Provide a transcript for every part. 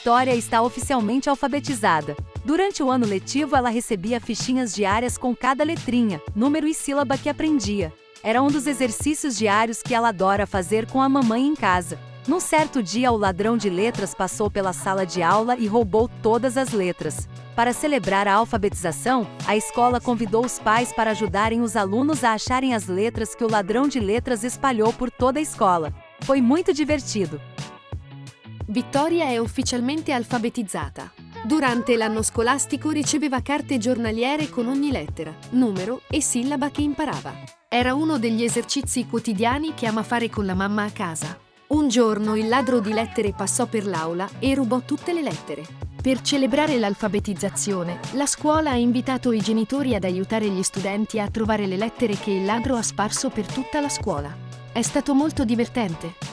Vitória está oficialmente alfabetizada. Durante o ano letivo, ela recebia fichinhas diárias com cada letrinha, número e sílaba que aprendia. Era um dos exercícios diários que ela adora fazer com a mamãe em casa. Num certo dia, o ladrão de letras passou pela sala de aula e roubou todas as letras. Para celebrar a alfabetização, a escola convidou os pais para ajudarem os alunos a acharem as letras que o ladrão de letras espalhou por toda a escola. Foi muito divertido. Vittoria è ufficialmente alfabetizzata. Durante l'anno scolastico riceveva carte giornaliere con ogni lettera, numero e sillaba che imparava. Era uno degli esercizi quotidiani che ama fare con la mamma a casa. Un giorno il ladro di lettere passò per l'aula e rubò tutte le lettere. Per celebrare l'alfabetizzazione, la scuola ha invitato i genitori ad aiutare gli studenti a trovare le lettere che il ladro ha sparso per tutta la scuola. È stato molto divertente.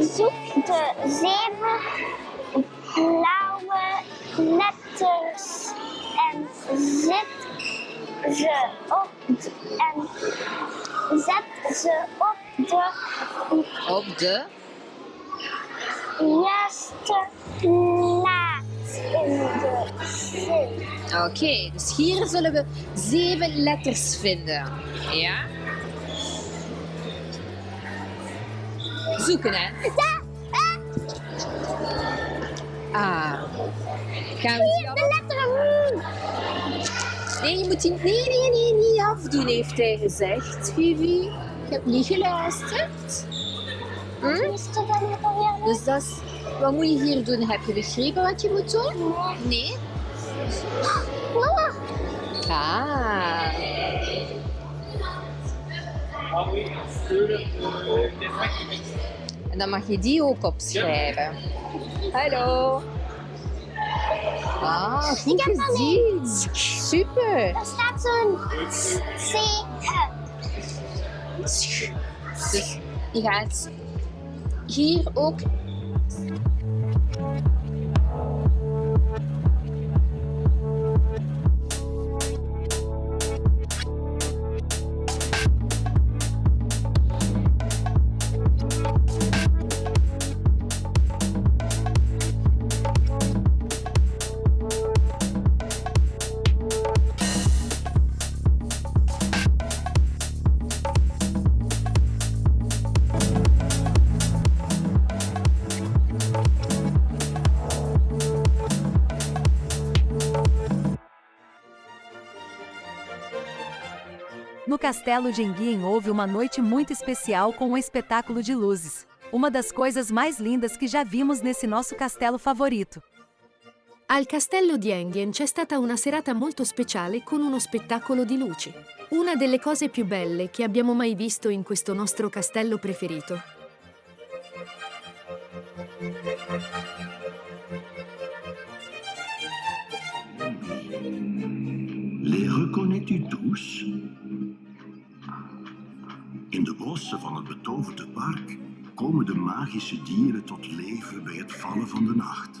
Zoek de zeven blauwe letters en zet ze op de, en zet ze op de Op de juiste plaats in de zin. Oké, dus hier zullen we zeven letters vinden. Ja? Zoeken, hè? Ah. Gaan we die De letter M. Nee, je moet die... Nee, nee, nee, niet afdoen, heeft hij gezegd, Vivi. Ik heb niet geluisterd. Hm? Dus dat is... Wat moet je hier doen? Heb je begrepen wat je moet doen? Nee? Mama, Ah. En dan mag je die ook opschrijven. Hallo. Ah, goed gezien. Super. er staat zo'n C. Dus je gaat hier ook No castelo de Enguien houve uma noite muito especial com um espetáculo de luzes. Uma das coisas mais lindas que já vimos nesse nosso castelo favorito. Al castello di Enghien c'è stata una serata molto speciale con uno spettacolo di luci. Una delle cose più belle che abbiamo mai visto in questo nostro castello preferito. Les reconnais-tu tous? In de bossen van het betoverde park komen de magische dieren tot leven bij het vallen van de nacht.